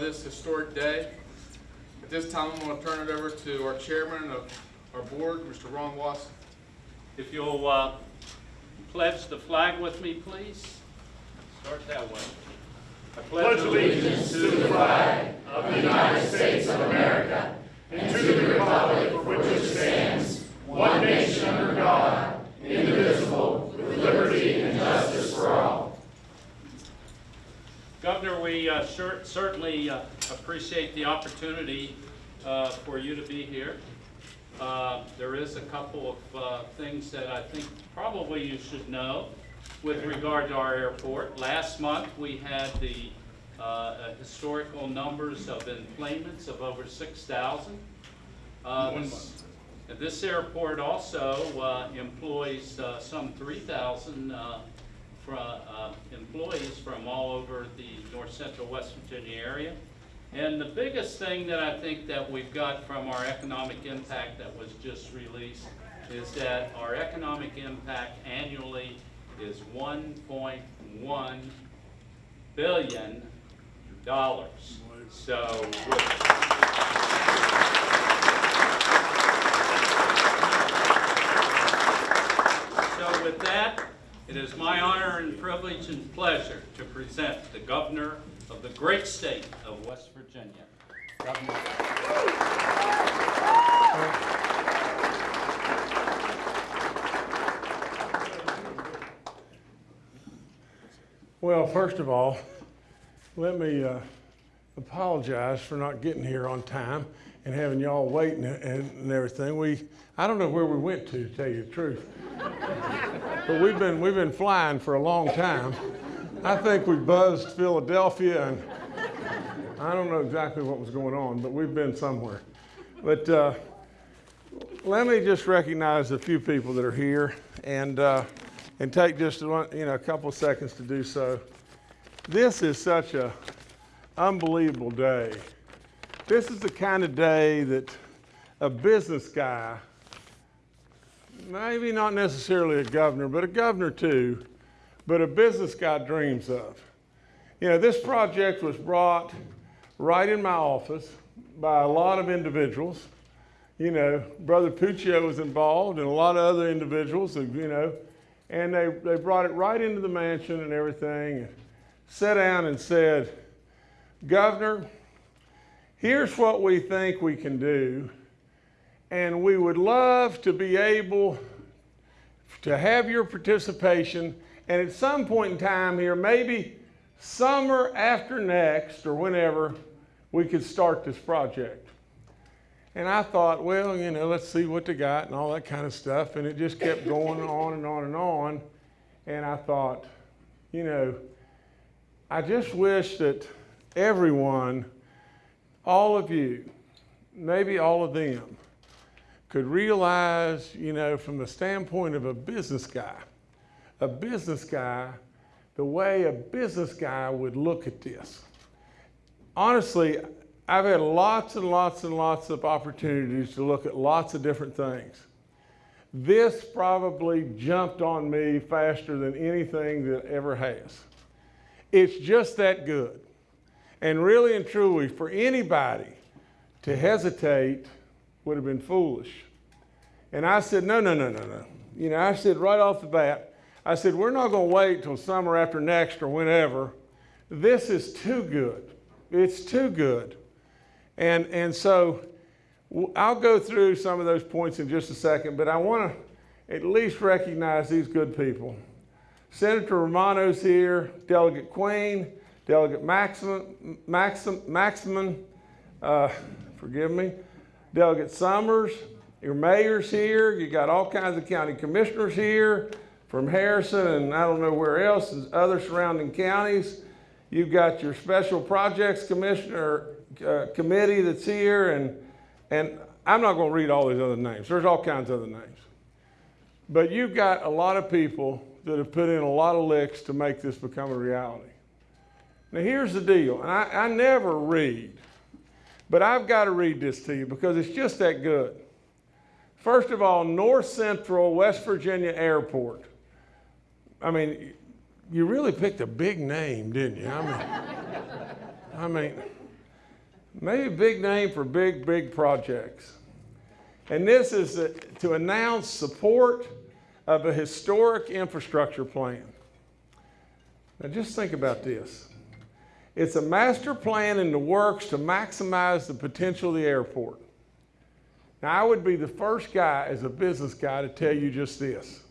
this historic day. At this time, I'm going to turn it over to our chairman of our board, Mr. Ron Watson. If you'll uh, pledge the flag with me, please. Start that way. I pledge allegiance to the flag Governor, we uh, sure- certainly uh, appreciate the opportunity uh, for you to be here. Uh, There is a couple of uh, things that I think probably you should know with regard to our airport. Last month, we had the uh, uh, historical numbers of enplanements of over 6,000. Uh, One this-. This airport also uh, employs uh, some 3,000 uh, uh, employees from all over the north central West Virginia area. And the biggest thing that I think that we've got from our economic impact that was just released is that our economic impact annually is 1.1 billion dollars. So, So with that, it is my honor and privilege and pleasure to present the governor of the great state of West Virginia. Well, first of all, let me uh, apologize for not getting here on time and having y'all waiting and, and everything. We, I don't know where we went to, to tell you the truth. but we've been, we've been flying for a long time. I think we buzzed Philadelphia and I don't know exactly what was going on, but we've been somewhere. But uh, let me just recognize a few people that are here and, uh, and take just one, you know, a couple seconds to do so. This is such a unbelievable day. This is the kind of day that a business guy, maybe not necessarily a governor, but a governor too, but a business guy dreams of. You know, this project was brought right in my office by a lot of individuals. You know, Brother Puccio was involved and a lot of other individuals, and, you know, and they, they brought it right into the mansion and everything, and sat down and said, Governor, here's what we think we can do, and we would love to be able to have your participation, and at some point in time here, maybe summer after next or whenever, we could start this project. And I thought, well, you know, let's see what they got and all that kind of stuff. And it just kept going on and on and on. And I thought, you know, I just wish that everyone, all of you, maybe all of them, could realize, you know, from the standpoint of a business guy, a business guy, the way a business guy would look at this. Honestly, I've had lots and lots and lots of opportunities to look at lots of different things. This probably jumped on me faster than anything that ever has. It's just that good. And really and truly, for anybody to hesitate would have been foolish. And I said, no, no, no, no, no. You know, I said right off the bat, I said, we're not going to wait till summer after next or whenever. This is too good. It's too good. And, and so I'll go through some of those points in just a second, but I want to at least recognize these good people. Senator Romano's here, Delegate Queen, Delegate Maxim, Maxim, uh, forgive me, Delegate Summers, your mayor's here, you got all kinds of county commissioners here from Harrison and I don't know where else, and other surrounding counties. You've got your special projects commissioner uh, committee that's here, and and I'm not going to read all these other names. There's all kinds of other names, but you've got a lot of people that have put in a lot of licks to make this become a reality. Now here's the deal, and I, I never read, but I've got to read this to you because it's just that good. First of all, North Central West Virginia Airport. I mean, you really picked a big name, didn't you? I mean, I mean, maybe big name for big, big projects. And this is to announce support of a historic infrastructure plan. Now, just think about this. It's a master plan in the works to maximize the potential of the airport. Now, I would be the first guy as a business guy to tell you just this.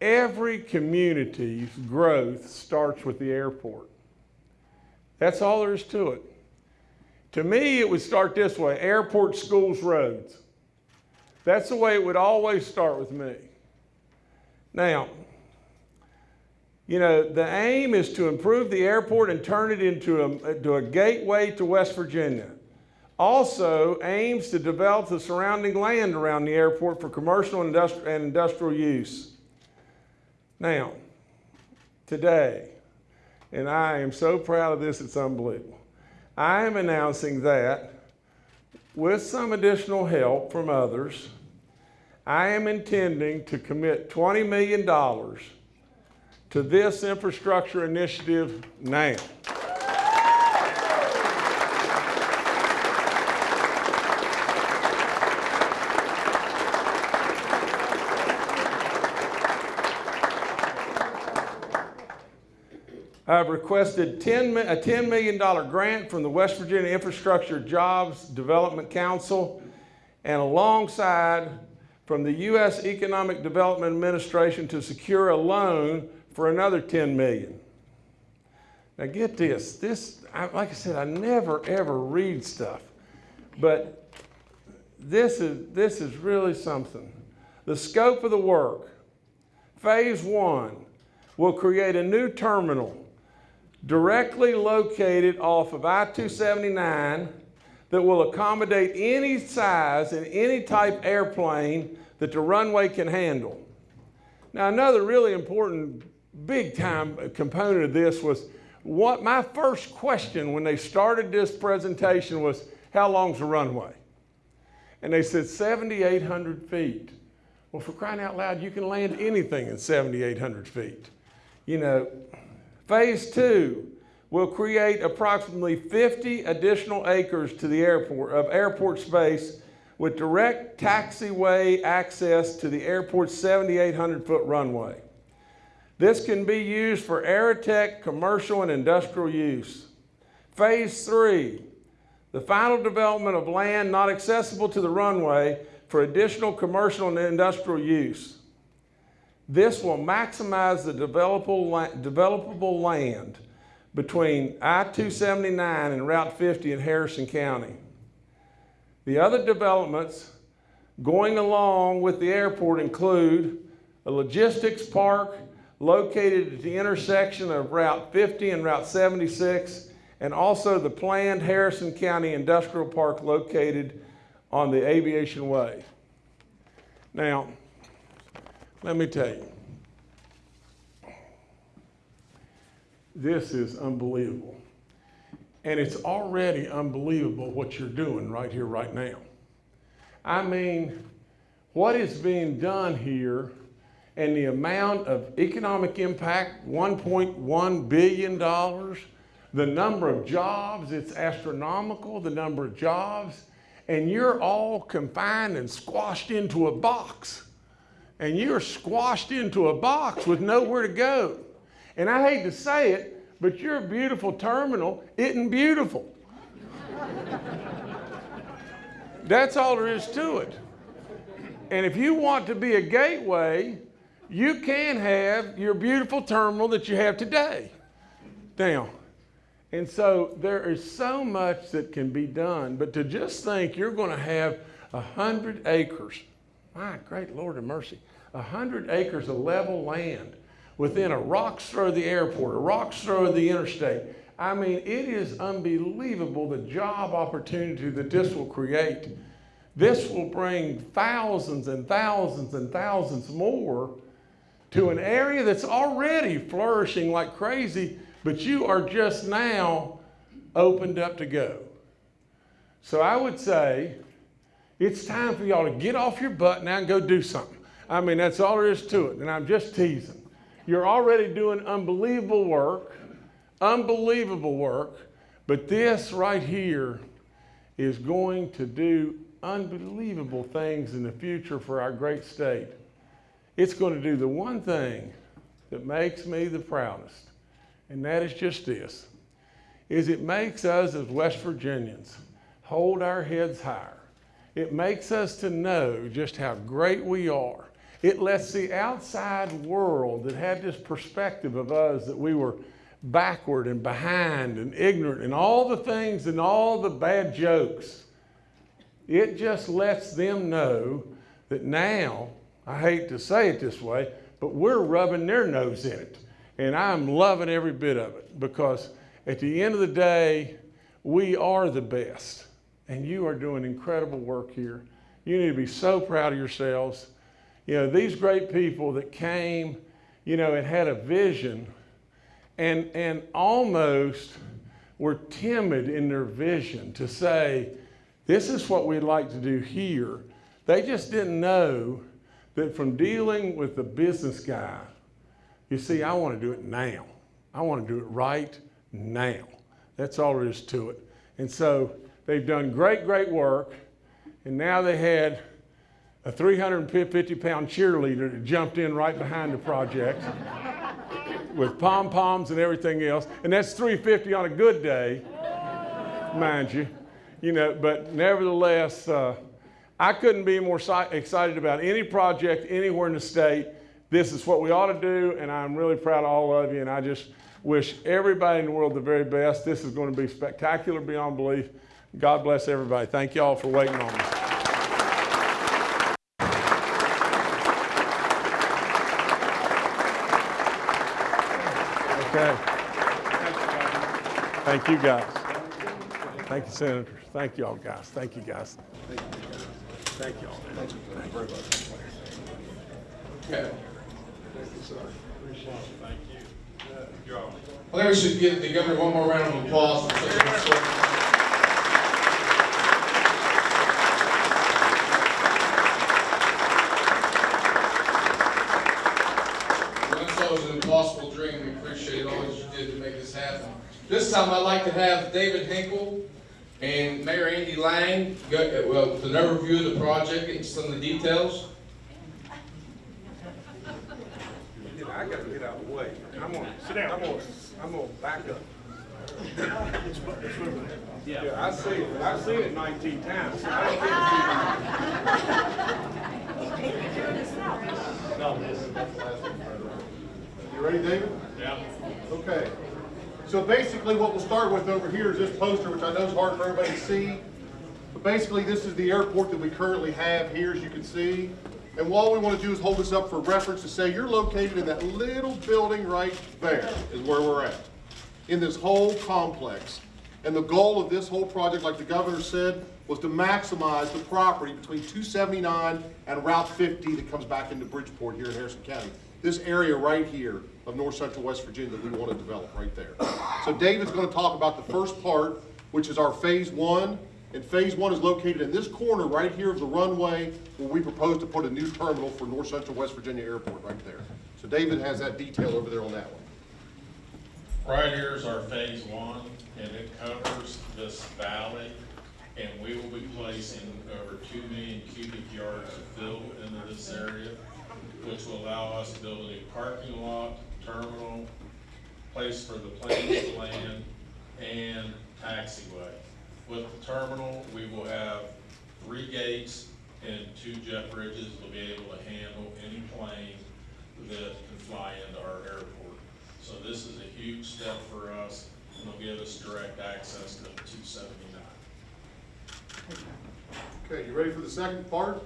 Every community's growth starts with the airport. That's all there is to it. To me, it would start this way airport, schools, roads. That's the way it would always start with me. Now, you know, the aim is to improve the airport and turn it into a, a gateway to West Virginia. Also aims to develop the surrounding land around the airport for commercial and industrial use. Now, today, and I am so proud of this, it's unbelievable. I am announcing that with some additional help from others, I am intending to commit $20 million to this infrastructure initiative now. Requested 10, a $10 million grant from the West Virginia Infrastructure Jobs Development Council and alongside from the U.S. Economic Development Administration to secure a loan for another 10 million. Now get this, this, I, like I said, I never ever read stuff, but this is, this is really something. The scope of the work, phase one, will create a new terminal directly located off of I-279 that will accommodate any size and any type airplane that the runway can handle. Now, another really important, big time component of this was what my first question when they started this presentation was, how long's the runway? And they said 7,800 feet. Well, for crying out loud, you can land anything in 7,800 feet. You know, phase two will create approximately 50 additional acres to the airport of airport space with direct taxiway access to the airport's 7,800 foot runway. This can be used for Aerotech commercial and industrial use. Phase three, the final development of land not accessible to the runway for additional commercial and industrial use. This will maximize the developable, land between I-279 and Route 50 in Harrison County. The other developments going along with the airport include a logistics park located at the intersection of Route 50 and Route 76, and also the planned Harrison County Industrial Park located on the Aviation Way. Now, let me tell you, this is unbelievable. And it's already unbelievable what you're doing right here, right now. I mean, what is being done here and the amount of economic impact $1.1 billion, the number of jobs, it's astronomical, the number of jobs, and you're all confined and squashed into a box. And you're squashed into a box with nowhere to go. And I hate to say it, but your beautiful terminal isn't beautiful. That's all there is to it. And if you want to be a gateway, you can have your beautiful terminal that you have today. Now, and so there is so much that can be done, but to just think you're going to have a hundred acres, my great Lord of mercy, a hundred acres of level land within a rock's throw of the airport, a rock's throw of the interstate. I mean, it is unbelievable the job opportunity that this will create. This will bring thousands and thousands and thousands more to an area that's already flourishing like crazy, but you are just now opened up to go. So I would say It's time for y'all to get off your butt now and go do something. I mean, that's all there is to it, and I'm just teasing. You're already doing unbelievable work, unbelievable work, but this right here is going to do unbelievable things in the future for our great state. It's going to do the one thing that makes me the proudest, and that is just this, is it makes us as West Virginians hold our heads higher. It makes us to know just how great we are. It lets the outside world that had this perspective of us that we were backward and behind and ignorant and all the things and all the bad jokes. It just lets them know that now, I hate to say it this way, but we're rubbing their nose in it. And I'm loving every bit of it because at the end of the day, we are the best. And you are doing incredible work here. You need to be so proud of yourselves. You know, these great people that came, you know, and had a vision and, and almost were timid in their vision to say, this is what we'd like to do here. They just didn't know that from dealing with the business guy, you see, I want to do it now. I want to do it right now. That's all there is to it. And so they've done great, great work. And now they had a 350 pound cheerleader that jumped in right behind the project with pom poms and everything else. And that's 350 on a good day, mind you. You know, but nevertheless, uh, I couldn't be more excited about any project anywhere in the state. This is what we ought to do, and I'm really proud of all of you. And I just wish everybody in the world the very best. This is going to be spectacular beyond belief. God bless everybody. Thank you all for waiting on me. Okay. Thank you, guys. Thank you, senators. Thank you all, guys. Thank you, guys. Thank you all. Thank you very much. Okay. Thank you, sir. Appreciate it. Thank you. I think we should give the governor one more round of applause. for such a historic- Once that was an impossible dream, we appreciate all that you did to make this happen. This time, I'd like to have David Hinkle and Mayor Andy Lang, go, well, with an overview of the project and some of the details. I gotta get out of the way. I'm gonna, sit down. I'm gonna, I'm gonna back up. Yeah, I see it, I've seen it nineteen times. You ready, David? Yeah. Okay. So basically, what we'll start with over here is this poster, which I know is hard for everybody to see. But basically, this is the airport that we currently have here, as you can see. And all we want to do is hold this up for reference to say you're located in that little building right there is where we're at, in this whole complex. And the goal of this whole project, like the governor said, was to maximize the property between 279 and Route 50 that comes back into Bridgeport here in Harrison County. This area right here of north central West Virginia that we want to develop right there. So David's going to talk about the first part, which is our phase one. And phase one is located in this corner right here of the runway where we propose to put a new terminal for north central West Virginia Airport right there. So David has that detail over there on that one. Right here is our phase one, and it covers this valley, and we will be placing over two million cubic yards of fill into this area, which will allow us to build a parking lot, terminal, place for the planes to land, and taxiway. With the terminal, we will have three gates and two jet bridges to be able to handle any plane that can fly into our airport. So this is a huge step for us, and it'll give us direct access to two seventy-nine. Okay, you ready for the second part?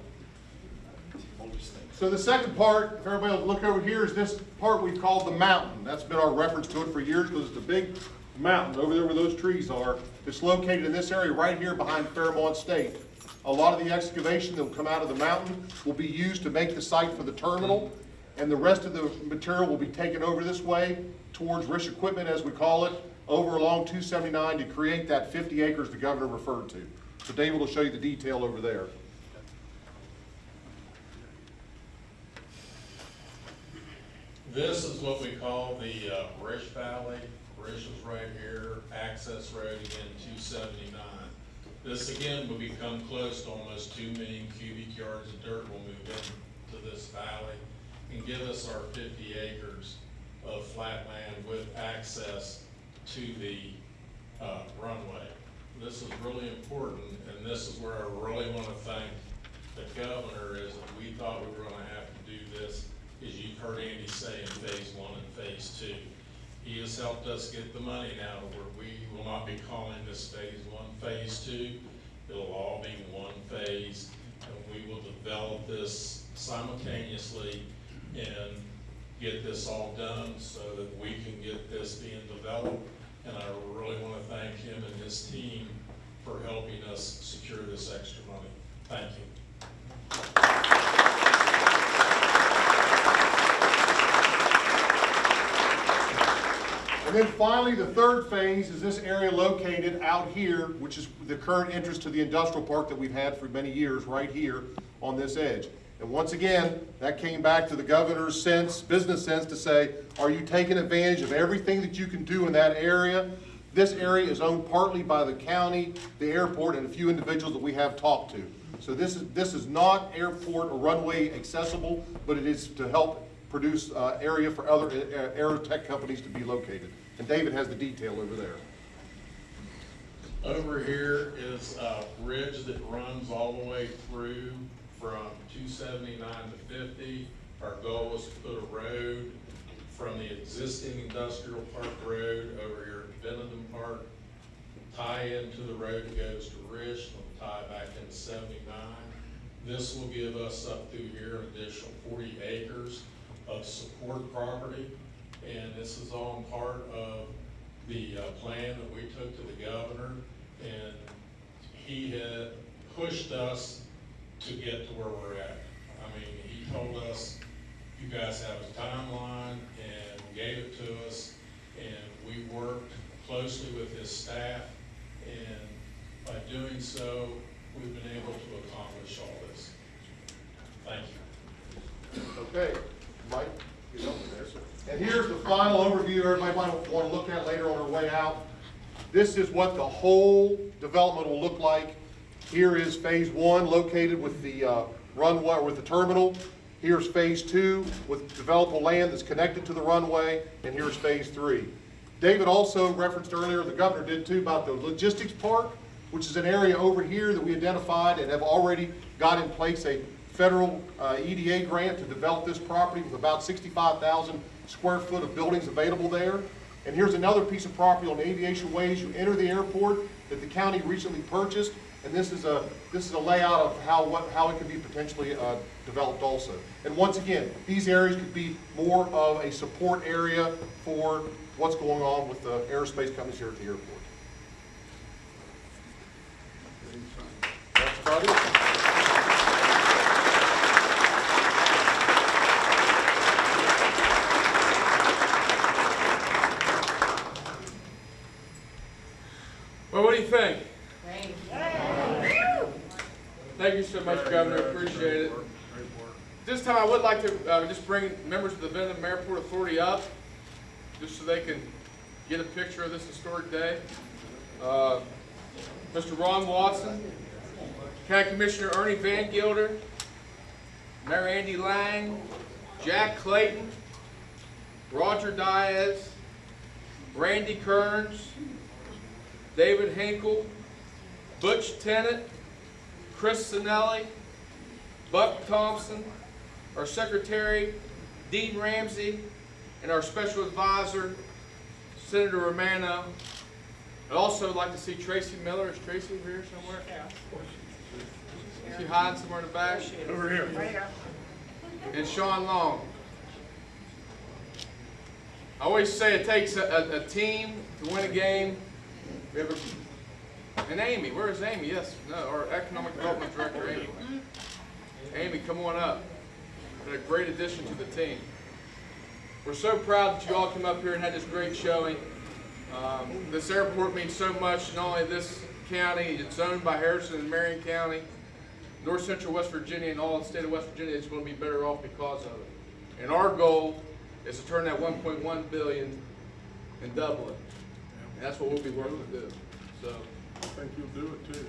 So the second part, if everybody will look over here, is this part we've called the mountain. That's been our reference to it for years because it's a big mountain over there where those trees are. It's located in this area right here behind Fairmont State. A lot of the excavation that will come out of the mountain will be used to make the site for the terminal. And the rest of the material will be taken over this way towards Rish Equipment, as we call it, over along two seventy-nine to create that fifty acres the governor referred to. So David will show you the detail over there. This is what we call the uh, Rish Valley. Rish is right here, access road again, two seventy-nine. This again will become close to almost two million cubic yards of dirt will move into this valley and give us our fifty acres of flat land with access to the uh, runway. This is really important, and this is where I really want to thank the governor, is that we thought we were gonna have to do this, as you've heard Andy say in phase one and phase two. He has helped us get the money now to where we will not be calling this phase one, phase two. It'll all be one phase, and we will develop this simultaneously and get this all done so that we can get this being developed. And I really want to thank him and his team for helping us secure this extra money. Thank you. Then finally, the third phase is this area located out here, which is the current entrance to the industrial park that we've had for many years, right here on this edge. And once again, that came back to the governor's sense, business sense, to say, are you taking advantage of everything that you can do in that area? This area is owned partly by the county, the airport, and a few individuals that we have talked to. So this is, this is not airport or runway accessible, but it is to help produce uh, area for other uh, aerotech companies to be located. And David has the detail over there. Over here is a bridge that runs all the way through from two seventy-nine to fifty. Our goal was to put a road from the existing industrial park road over here at Benedum Park, tie into the road that goes to Rish, and tie back into seventy-nine. This will give us up through here an additional forty acres of support property. And this is all part of the uh, plan that we took to the governor. And he had pushed us to get to where we're at. I mean, he told us, you guys have a timeline, and gave it to us. And we worked closely with his staff, and by doing so, we've been able to accomplish all this. Thank you. Okay, Mike, get over there, sir. And here's the final overview everybody might want to look at later on our way out. This is what the whole development will look like. Here is phase one located with the uh, runway, with the terminal. Here's phase two with developable land that's connected to the runway, and here's phase three. David also referenced earlier, the governor did too, about the logistics park, which is an area over here that we identified and have already got in place a federal uh, EDA grant to develop this property with about 65,000 square foot of buildings available there. And here's another piece of property on Aviation Ways. You enter the airport that the county recently purchased, and this is a, this is a layout of how, what, how it could be potentially uh, developed also. And once again, these areas could be more of a support area for what's going on with the aerospace companies here at the airport. That's about it. Think? Thank you so much, Governor, appreciate it. This time I would like to, uh, just bring members of the Benedum Airport Authority up, just so they can get a picture of this historic day. Uh, Mr. Ron Watson, County Commissioner Ernie Van Gilder, Mayor Andy Lang, Jack Clayton, Roger Diaz, Randy Kearns, David Hinkle, Butch Tennant, Chris Sinelli, Buck Thompson, our secretary, Dean Ramsey, and our special advisor, Senator Romano. I'd also like to see Tracy Miller. Is Tracy here somewhere? Yeah. Is she hiding somewhere in the back? Over here. Right here. And Sean Long. I always say it takes a, a, a team to win a game. We have a, and Amy, where is Amy? Yes, no, our economic development director, Amy. Amy, come on up. Been a great addition to the team. We're so proud that you all came up here and had this great showing. Um, this airport means so much, not only this county, it's owned by Harrison and Marion County, North Central West Virginia and all the state of West Virginia is going to be better off because of it. And our goal is to turn that one point one billion and double it. And that's what we'll be working to do, so. I think you'll do it too.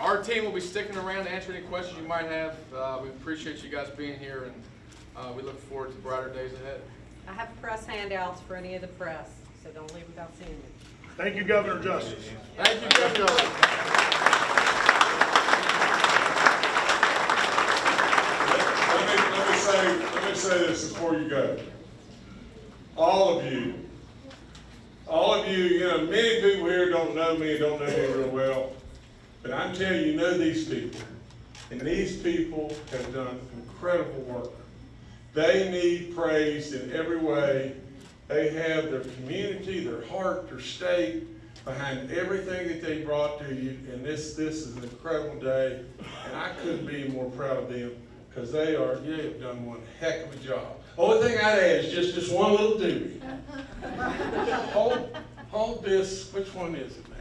Our team will be sticking around to answer any questions you might have. Uh, we appreciate you guys being here and, uh, we look forward to brighter days ahead. I have press handouts for any of the press, so don't leave without seeing them. Thank you, Governor Justice. Thank you, Governor. Let me, let me say, let me say this before you go. All of you, all of you, you know, many people here don't know me, and don't know me real well, but I'm telling you, you know these people. And these people have done incredible work. They need praise in every way. They have their community, their heart, their state behind everything that they brought to you. And this, this is an incredible day. And I couldn't be more proud of them because they are, they have done one heck of a job. Only thing I'd add is just this one little duty. Hold, hold this, which one is it now?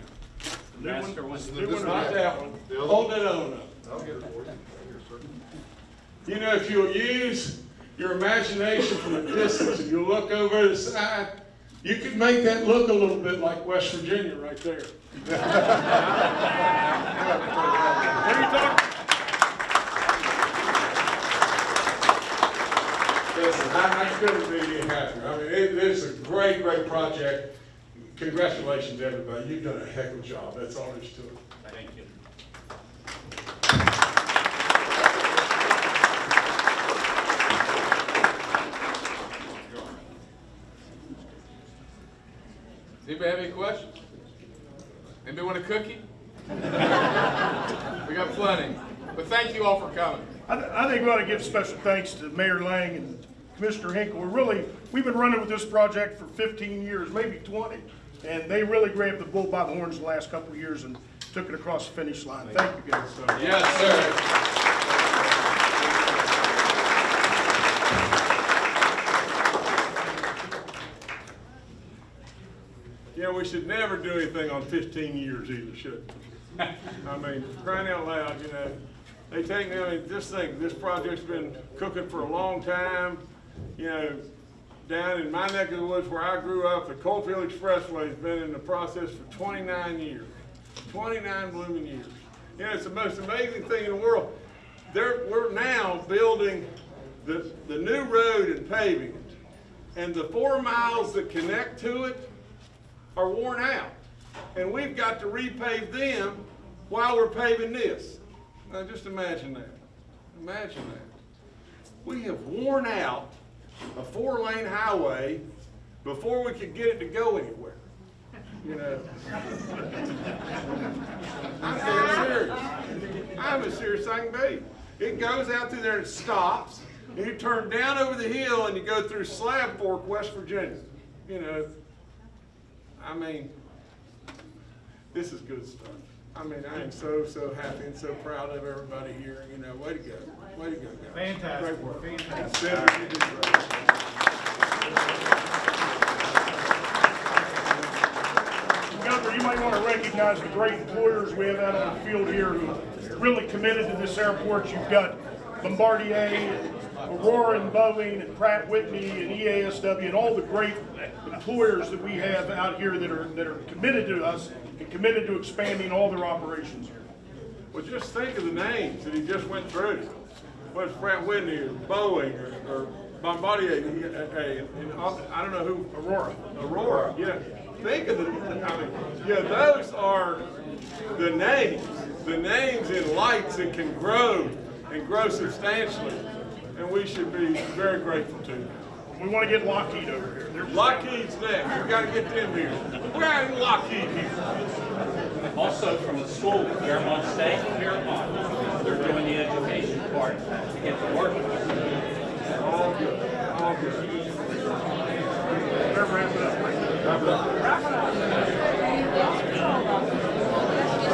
Master was New one, Not that one. Hold that other one up. I'll get it for you. You know, if you'll use your imagination from a distance, and you look over the side, you could make that look a little bit like West Virginia right there. What are you talking? Listen, I, I couldn't be any happier. I mean, it, it's a great, great project. Congratulations, everybody. You've done a heck of a job. That's all there is to it. Thank you. Does anybody have any questions? Anybody want a cookie? We got plenty. But thank you all for coming. I, th- I think we ought to give special thanks to Mayor Lang and Commissioner Hinkle. We're really, we've been running with this project for fifteen years, maybe twenty. And they really grabbed the bull by the horns the last couple of years and took it across the finish line. Thank you, guys. Yes, sir. Yeah, we should never do anything on fifteen years either, should we? I mean, crying out loud, you know, they take, me, I mean, this thing, this project's been cooking for a long time. You know, down in my neck of the woods where I grew up, the Coalfield Expressway's been in the process for twenty-nine years. Twenty-nine blooming years. You know, it's the most amazing thing in the world. There, we're now building the, the new road and paving it. And the four miles that connect to it are worn out. And we've got to repave them while we're paving this. Now just imagine that. Imagine that. We have worn out a four-lane highway before we could get it to go anywhere. You know? I'm serious. I'm as serious I can be. It goes out through there and stops, and you turn down over the hill and you go through Slab Fork, West Virginia. You know, I mean, this is good stuff. I mean, I am so, so happy and so proud of everybody here, you know, way to go, Fantastic. Great work. Governor, you might want to recognize the great employers we have out on the field here who really committed to this airport. You've got Bombardier, Aurora and Boeing, and Pratt Whitney, and EASW, and all the great employers that we have out here that are, that are committed to us and committed to expanding all their operations here. Well, just think of the names that he just went through. Whether it's Pratt Whitney or Boeing or, or Bombardier, he- uh, and I don't know who, Aurora. Aurora, yeah. Think of the, I mean, yeah, those are the names, the names in lights that can grow and grow substantially. And we should be very grateful to them. We want to get Lockheed over here. They're- Lockheed's next. We've got to get them here. We're having Lockheed here. Also from the school, Fairmont State, Fairmont, they're doing the education part to get to work. All good. All good. Wrap it up. Wrap it up.